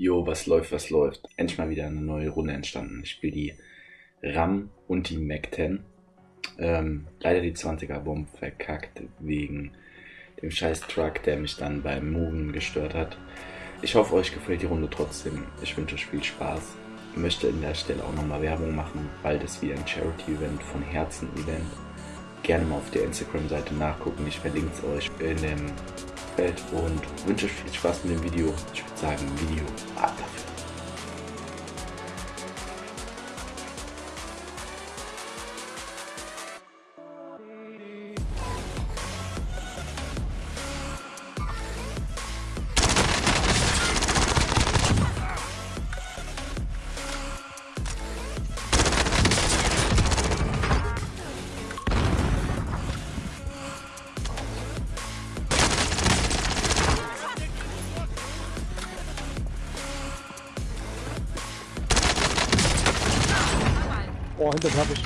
Jo, was läuft, was läuft. Endlich mal wieder eine neue Runde entstanden. Ich spiele die RAM und die Mac 10. Ähm, leider die 20er Bomb verkackt wegen dem scheiß Truck, der mich dann beim Moven gestört hat. Ich hoffe, euch gefällt die Runde trotzdem. Ich wünsche euch viel Spaß. Ich möchte an der Stelle auch nochmal Werbung machen. Bald ist wieder ein Charity-Event von Herzen-Event. Gerne mal auf der Instagram-Seite nachgucken. Ich verlinke es euch in dem Feld und wünsche euch viel Spaß mit dem Video. Ich würde sagen, Video ab dafür. Oh, hinter mir hab ich.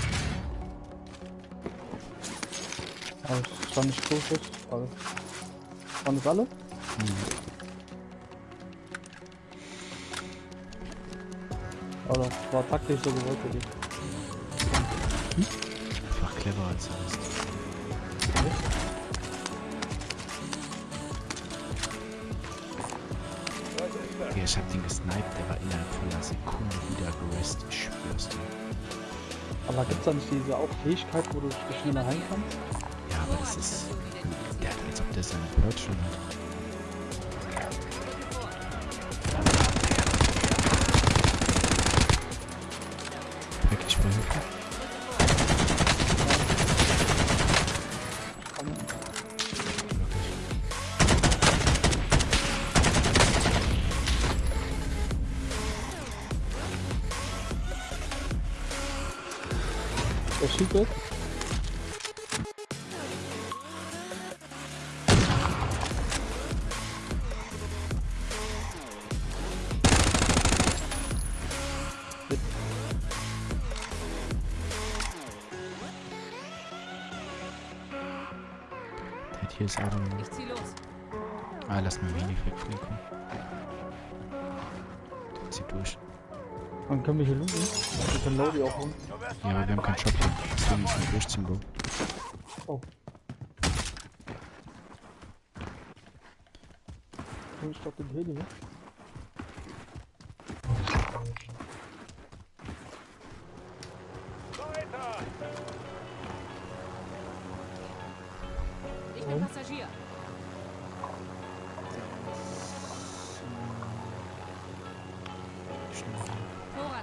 Aber ich war nicht tot, aber. Waren das alle? Aber das war taktisch so gewollt für dich. Einfach clever als sonst. Ja, ich hab den gesniped, der war innerhalb von einer Sekunde wieder gerest, ich schwör's dir. Aber gibt's da nicht diese auch Fähigkeit, wo du schneller heilen kannst? Ja, aber das ist. Der hat, als ob der seine Perch schon hat. Der schießt hier ist aber. Ich zieh los. Ah, lass mal wenig wegfliegen. Der zieht durch. Dann können wir hier looten. Wir können Lodi auch holen. Ja, aber wir haben keinen Shop hier. Deswegen müssen wir durchziehen, Bro. Oh. Ich glaube den Heli, ne?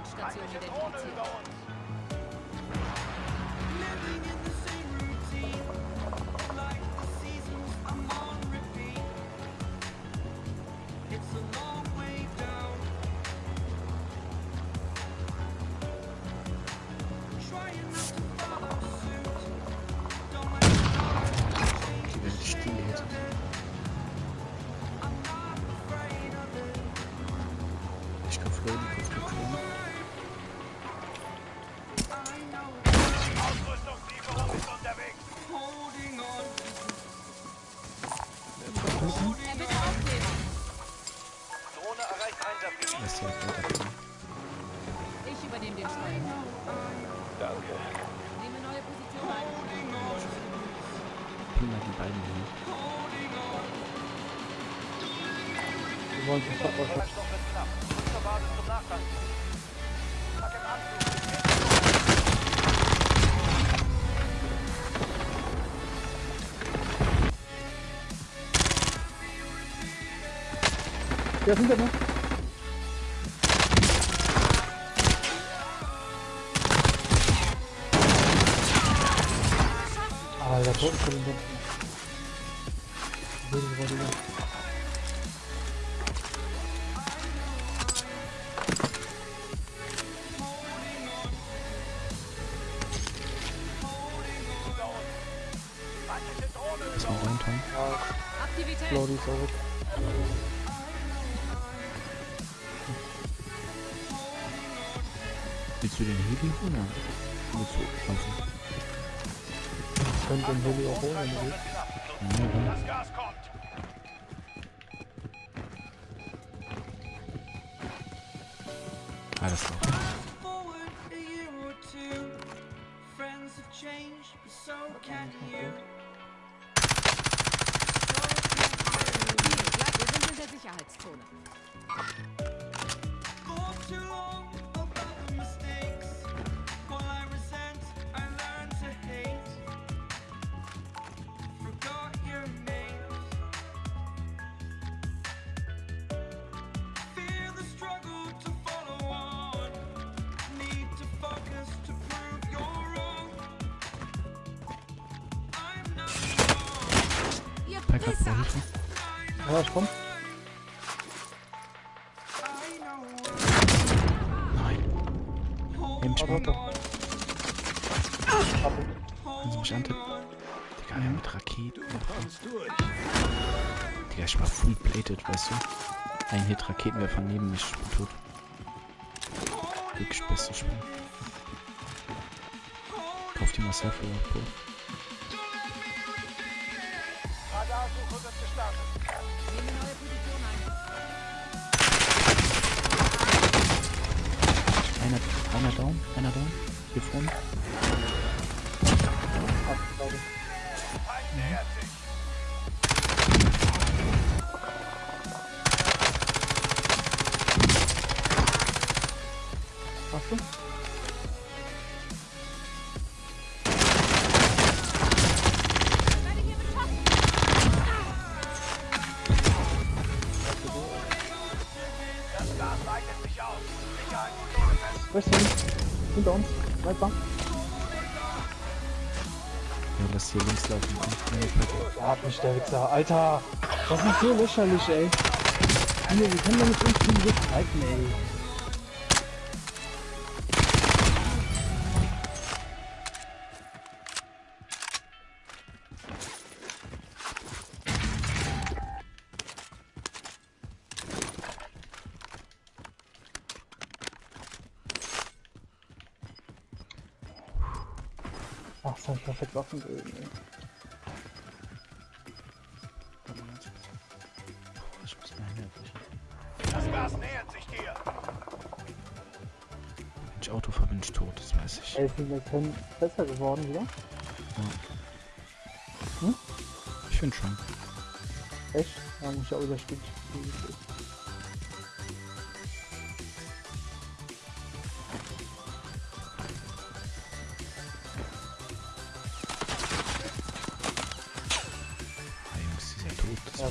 Vorratsstation identifiziert. Er bitte aufnehmen. Drohne erreicht Einsatzgebiet. Lass die halt weiterkommen. Ich übernehme den Steuer. Danke. Nehme neue Position ein. Ping mal die beiden hin. Wir wollen knapp. Zur Basis zum Nachtanken. Der ist hinter mir. Alter, ich. Feindliche Drohne. Lass mal rein, Tom. Aktivität. Lodi ist du den Heli holen? Willst du laufen? Ich könnte den Heli auch holen, wenn du willst. Ja. Das Gas kommt. Alles klar. forward wrong. Ihr Pack hat Pisser! Hilfe. Ja, ich komm. Nein. Im Warte, Sport. Kannst du mich antippen? Digga, ja, mit Raketen. Digga, ich war full plated, weißt du? Ein Hit Raketenwerfer neben mich, tot. Wirklich beste Spiel. Kauf dir mal Selfie, Bro. Wird gestartet. Nehme neue Position ein. Einer, einer down, einer down. Hier vorne. Hast du? Hinter uns. Sniper. Ja, lass hier links laufen. Ja, hat mich der Wichser. Alter. Das ist so lächerlich, ey. Wir können doch nicht uns gegen ey. Ach, das hab ich perfekt offen ey. Ich muss mir Hände. Das Gas nähert sich dir. Wenn ich Auto fahre, bin ich tot, das weiß ich. Ey, sind wir können besser geworden wieder? Ich finde schon. Echt? Ja, ich auch wieder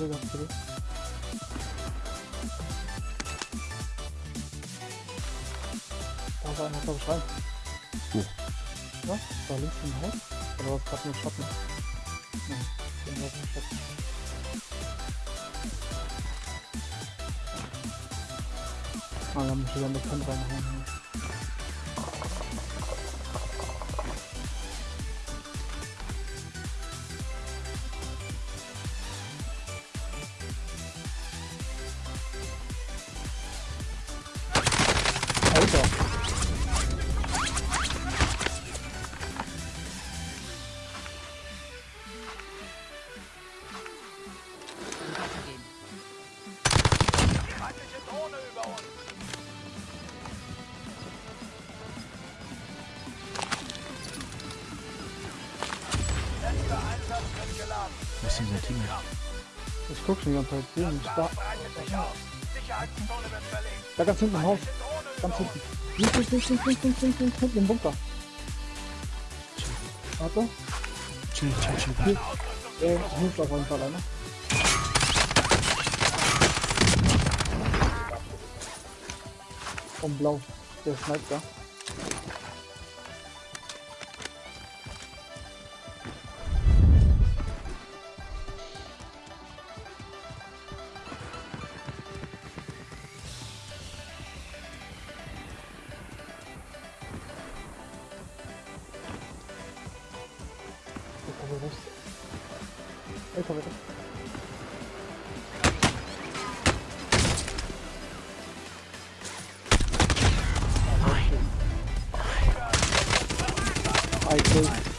Truppenstelle gehabt, bitte. Da ist einer, glaube ich, rein. Wo? Ja, da links im Haus. Oder was gerade nur Schatten? Nein, den war nur Schatten. Ah, da muss ich wieder das Tent reinhauen. Ist denn dieser Team? Ich guck schon die ganze Zeit. Ich da, da ganz hinten Haus. Ganz hinten. Links, links, links, links, links, links, links, hinten im Bunker. Warte. Chill, chill, chill. Hier. Äh, hier ist auf jeden Fall einer. Und blau. Der schneidet え止めた。はい、はい、はい。